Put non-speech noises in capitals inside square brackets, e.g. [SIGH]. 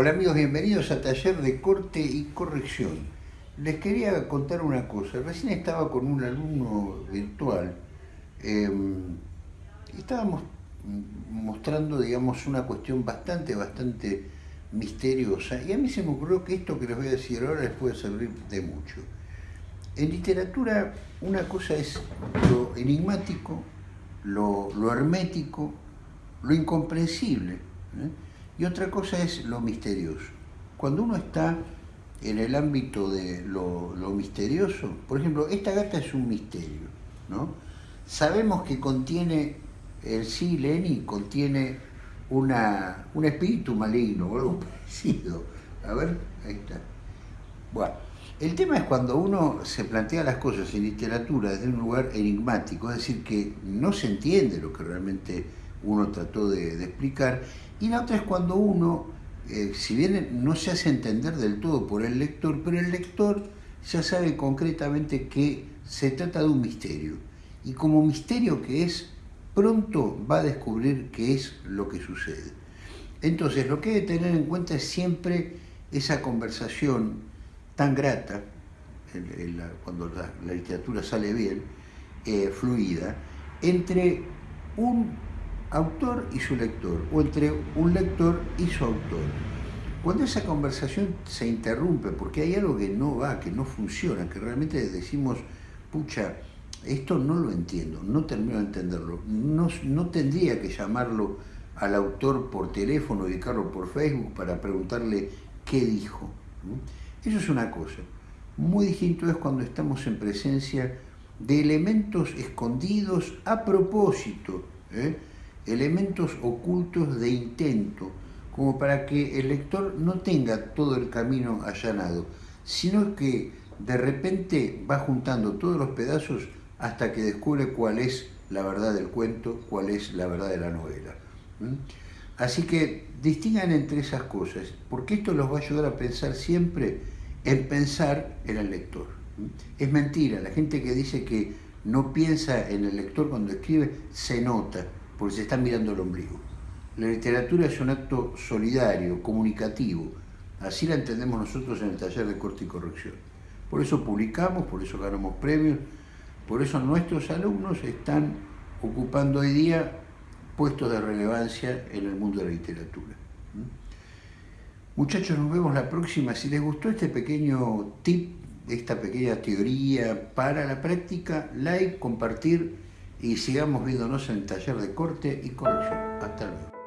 Hola amigos, bienvenidos a Taller de Corte y Corrección. Les quería contar una cosa. Recién estaba con un alumno virtual. Eh, estábamos mostrando, digamos, una cuestión bastante, bastante misteriosa. Y a mí se me ocurrió que esto que les voy a decir ahora les puede servir de mucho. En literatura, una cosa es lo enigmático, lo, hermético, lo incomprensible. ¿eh? Y otra cosa es lo misterioso. Cuando uno está en el ámbito de lo, misterioso, por ejemplo, esta gata es un misterio, ¿no? Sabemos que contiene, el sí, Lenny, contiene una, un espíritu maligno o algo [LAUGHS] parecido. A ver, ahí está. Bueno, el tema es cuando uno se plantea las cosas en literatura desde un lugar enigmático, es decir, que no se entiende lo que realmente uno trató de, explicar, y la otra es cuando uno, eh, si bien no se hace entender del todo por el lector, pero el lector ya sabe concretamente que se trata de un misterio, y como misterio que es, pronto va a descubrir qué es lo que sucede. Entonces, lo que hay que tener en cuenta es siempre esa conversación tan grata, cuando la, literatura sale bien, eh, fluida, entre un autor y su lector, o entre un lector y su autor. Cuando esa conversación se interrumpe, porque hay algo que no va, que no funciona, que realmente decimos, pucha, esto no lo entiendo, no termino de entenderlo, no, no tendría que llamarlo al autor por teléfono, dedicarlo por Facebook para preguntarle qué dijo. Eso es una cosa. Muy distinto es cuando estamos en presencia de elementos escondidos a propósito, ¿eh? Elementos ocultos de intento, como para que el lector no tenga todo el camino allanado, sino que de repente va juntando todos los pedazos hasta que descubre cuál es la verdad del cuento, cuál es la verdad de la novela. Así que distingan entre esas cosas, porque esto los va a ayudar a pensar siempre en pensar en el lector. Es mentira, la gente que dice que no piensa en el lector cuando escribe, se nota, porque se está mirando el ombligo. La literatura es un acto solidario, comunicativo, así la entendemos nosotros en el taller de corte y corrección. Por eso publicamos, por eso ganamos premios, por eso nuestros alumnos están ocupando hoy día puestos de relevancia en el mundo de la literatura. Muchachos, nos vemos la próxima. Si les gustó este pequeño tip, esta pequeña teoría para la práctica, like, compartir y sigamos viéndonos en el taller de corte y corrección. Hasta luego.